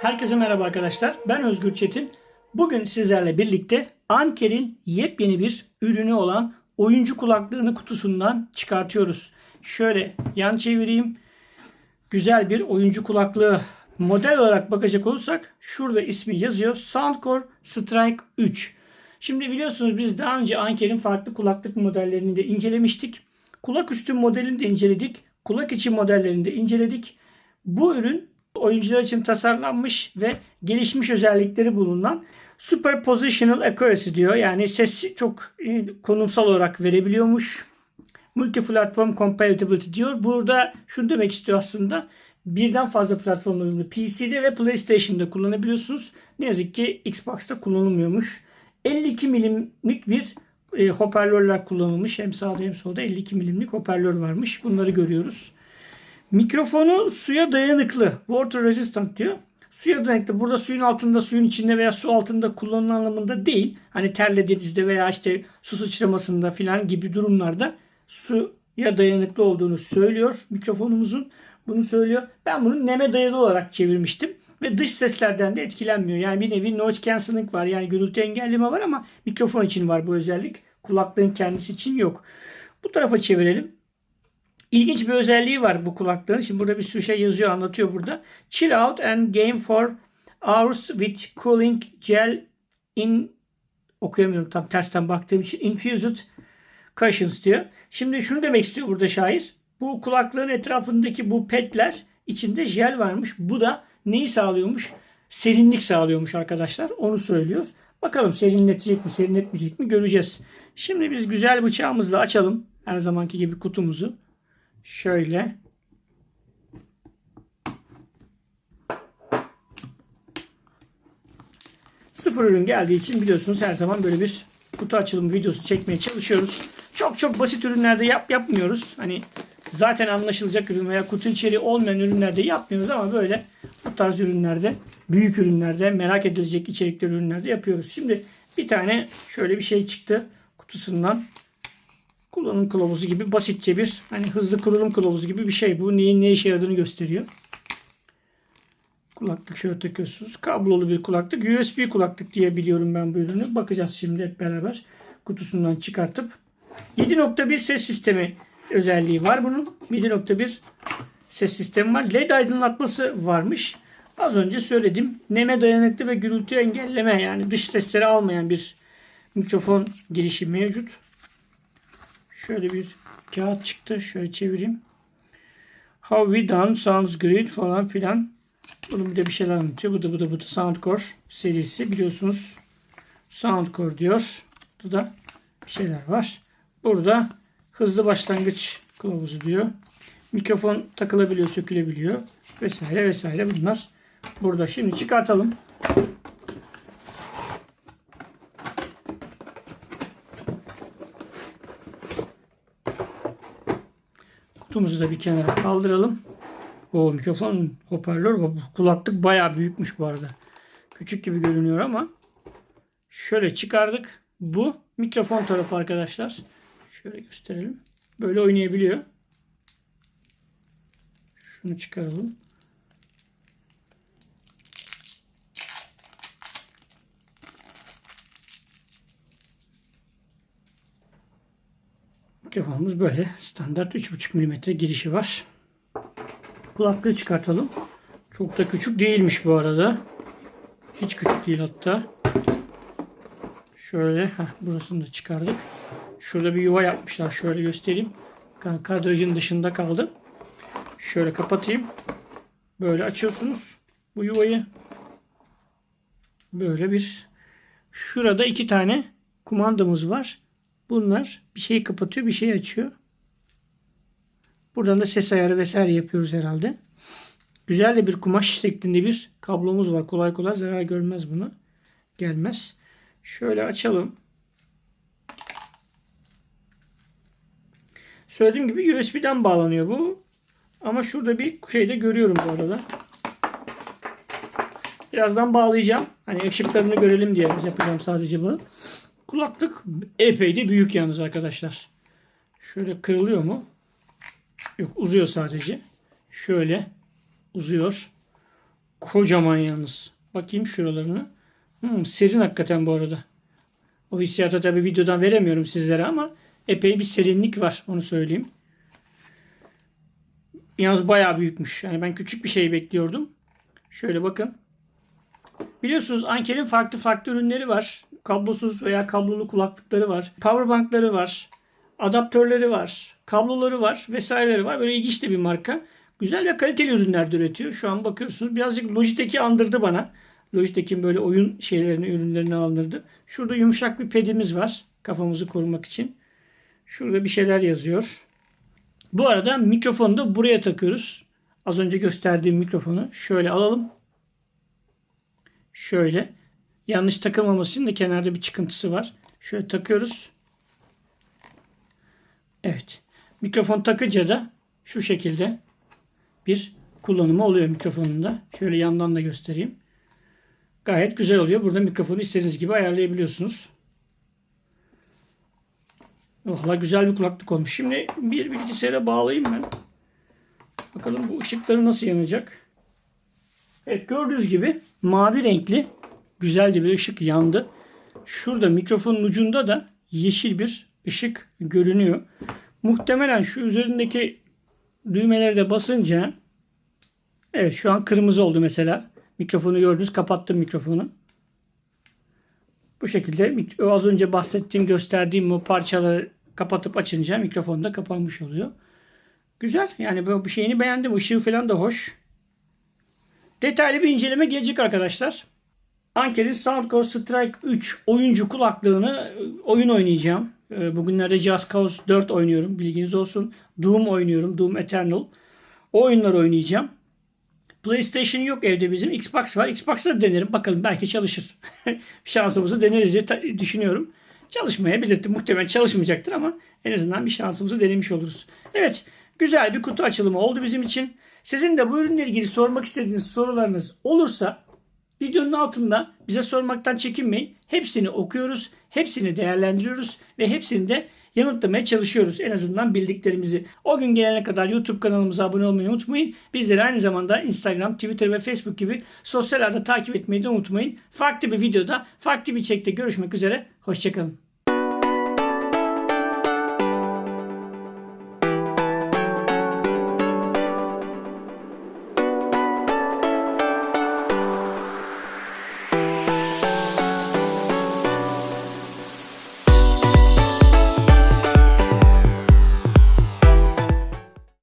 Herkese merhaba arkadaşlar. Ben Özgür Çetin. Bugün sizlerle birlikte Anker'in yepyeni bir ürünü olan oyuncu kulaklığını kutusundan çıkartıyoruz. Şöyle yan çevireyim. Güzel bir oyuncu kulaklığı. Model olarak bakacak olursak şurada ismi yazıyor. Soundcore Strike 3. Şimdi biliyorsunuz biz daha önce Anker'in farklı kulaklık modellerini de incelemiştik. Kulak üstü modelini de inceledik. Kulak içi modellerini de inceledik. Bu ürün oyuncular için tasarlanmış ve gelişmiş özellikleri bulunan Superpositional Accuracy diyor. Yani sesi çok e, konumsal olarak verebiliyormuş. Multi-platform compatibility diyor. Burada şunu demek istiyor aslında. Birden fazla platformla uyumlu. PC'de ve PlayStation'da kullanabiliyorsunuz. Ne yazık ki Xbox'ta kullanılmıyormuş. 52 milimlik bir e, hoparlörler kullanılmış. Hem sağda hem solda 52 milimlik hoparlör varmış. Bunları görüyoruz. Mikrofonu suya dayanıklı. Water resistant diyor. Suya dayanıklı. Burada suyun altında, suyun içinde veya su altında kullanılan anlamında değil. Hani terlediğinizde veya işte su sıçramasında filan gibi durumlarda suya dayanıklı olduğunu söylüyor mikrofonumuzun. Bunu söylüyor. Ben bunu neme dayalı olarak çevirmiştim. Ve dış seslerden de etkilenmiyor. Yani bir nevi noise cancelling var. Yani gürültü engelleme var ama mikrofon için var bu özellik. Kulaklığın kendisi için yok. Bu tarafa çevirelim. İlginç bir özelliği var bu kulaklığın. Şimdi burada bir sürü şey yazıyor, anlatıyor burada. Chill out and game for hours with cooling gel in okuyamıyorum tam tersten baktığım için infused cushions diyor. Şimdi şunu demek istiyor burada şair. Bu kulaklığın etrafındaki bu petler içinde jel varmış. Bu da neyi sağlıyormuş? Serinlik sağlıyormuş arkadaşlar. Onu söylüyor. Bakalım serinletecek mi, serinletmeyecek mi göreceğiz. Şimdi biz güzel bıçağımızla açalım. Her zamanki gibi kutumuzu. Şöyle. Sıfır ürün geldiği için biliyorsunuz her zaman böyle bir kutu açılımı videosu çekmeye çalışıyoruz. Çok çok basit ürünlerde yap yapmıyoruz. Hani zaten anlaşılacak ürün veya kutu içeriği olmayan ürünlerde yapmıyoruz ama böyle bu tarz ürünlerde, büyük ürünlerde, merak edilecek içerikli ürünlerde yapıyoruz. Şimdi bir tane şöyle bir şey çıktı kutusundan kullanım kılavuzu gibi basitçe bir hani hızlı kurulum kılavuzu gibi bir şey. Bu neyin ne işe yaradığını gösteriyor. Kulaklık şöyle takıyorsunuz. Kablolu bir kulaklık. USB kulaklık diye biliyorum ben bu ürünü. Bakacağız şimdi hep beraber. Kutusundan çıkartıp. 7.1 ses sistemi özelliği var bunun. 7.1 ses sistemi var. LED aydınlatması varmış. Az önce söyledim. Neme dayanıklı ve gürültü engelleme yani dış sesleri almayan bir mikrofon girişi mevcut. Şöyle bir kağıt çıktı. Şöyle çevireyim. How we done sounds great falan filan. Bunun bir de bir şeyler anlatıyor. Bu da bu da bu da Soundcore serisi. Biliyorsunuz Soundcore diyor. Burada da bir şeyler var. Burada hızlı başlangıç kılavuzu diyor. Mikrofon takılabiliyor, sökülebiliyor vesaire vesaire bunlar burada. Şimdi çıkartalım. Kutumuzu da bir kenara kaldıralım. O mikrofon hoparlör kulaklık bayağı büyükmüş bu arada. Küçük gibi görünüyor ama şöyle çıkardık. Bu mikrofon tarafı arkadaşlar. Şöyle gösterelim. Böyle oynayabiliyor. Şunu çıkaralım. Mikrofonumuz böyle. Standart 3.5 mm girişi var. Kulaklığı çıkartalım. Çok da küçük değilmiş bu arada. Hiç küçük değil hatta. Şöyle heh, burasını da çıkardık. Şurada bir yuva yapmışlar. Şöyle göstereyim. Kadrajın dışında kaldı. Şöyle kapatayım. Böyle açıyorsunuz bu yuvayı. Böyle bir şurada iki tane kumandamız var. Bunlar bir şeyi kapatıyor, bir şeyi açıyor. Buradan da ses ayarı vesaire yapıyoruz herhalde. Güzel de bir kumaş şeklinde bir kablomuz var. Kolay kolay zarar görmez bunu. Gelmez. Şöyle açalım. Söylediğim gibi USB'den bağlanıyor bu. Ama şurada bir şey de görüyorum bu arada. Birazdan bağlayacağım. Hani ışıklarını görelim diye yapacağım sadece bunu. Kulaklık epey de büyük yalnız arkadaşlar. Şöyle kırılıyor mu? Yok uzuyor sadece. Şöyle uzuyor. Kocaman yalnız. Bakayım şuralarını. Hmm, serin hakikaten bu arada. O hissiyatı tabii videodan veremiyorum sizlere ama epey bir serinlik var onu söyleyeyim. Yalnız bayağı büyükmüş. Yani ben küçük bir şey bekliyordum. Şöyle bakın. Biliyorsunuz Anker'in farklı farklı ürünleri var. Kablosuz veya kablolu kulaklıkları var. Powerbankları var. Adaptörleri var. Kabloları var. Vesaireleri var. Böyle ilginç de bir marka. Güzel ve kaliteli ürünler de üretiyor. Şu an bakıyorsunuz. Birazcık Logitech'i andırdı bana. Logitech'in böyle oyun şeylerini, ürünlerini andırdı. Şurada yumuşak bir pedimiz var. Kafamızı korumak için. Şurada bir şeyler yazıyor. Bu arada mikrofonu da buraya takıyoruz. Az önce gösterdiğim mikrofonu şöyle alalım. Şöyle. Yanlış takılmaması için de kenarda bir çıkıntısı var. Şöyle takıyoruz. Evet. Mikrofon takınca da şu şekilde bir kullanımı oluyor mikrofonunda. Şöyle yandan da göstereyim. Gayet güzel oluyor. Burada mikrofonu istediğiniz gibi ayarlayabiliyorsunuz. Valla güzel bir kulaklık olmuş. Şimdi bir bilgisayara bağlayayım ben. Bakalım bu ışıkları nasıl yanacak. Evet gördüğünüz gibi mavi renkli güzel bir ışık yandı. Şurada mikrofonun ucunda da yeşil bir ışık görünüyor. Muhtemelen şu üzerindeki düğmeleri de basınca evet şu an kırmızı oldu mesela. Mikrofonu gördünüz kapattım mikrofonu. Bu şekilde az önce bahsettiğim gösterdiğim o parçaları kapatıp açınca mikrofon da kapanmış oluyor. Güzel yani bu şeyini beğendim. Işığı falan da hoş. Detaylı bir inceleme gelecek arkadaşlar. Anker'in Soundcore Strike 3 oyuncu kulaklığını e, oyun oynayacağım. E, bugünlerde Just Cause 4 oynuyorum. Bilginiz olsun. Doom oynuyorum. Doom Eternal. O oyunları oynayacağım. PlayStation yok evde bizim. Xbox var. Xbox'ta da denerim. Bakalım belki çalışır. Şansımızı deneriz diye düşünüyorum. Çalışmayabilir. Muhtemelen çalışmayacaktır ama en azından bir şansımızı denemiş oluruz. Evet. Güzel bir kutu açılımı oldu bizim için. Sizin de bu ürünle ilgili sormak istediğiniz sorularınız olursa videonun altında bize sormaktan çekinmeyin. Hepsini okuyoruz, hepsini değerlendiriyoruz ve hepsini de yanıtlamaya çalışıyoruz. En azından bildiklerimizi. O gün gelene kadar YouTube kanalımıza abone olmayı unutmayın. Bizleri aynı zamanda Instagram, Twitter ve Facebook gibi sosyal ağda takip etmeyi de unutmayın. Farklı bir videoda, farklı bir içerikte görüşmek üzere. Hoşçakalın.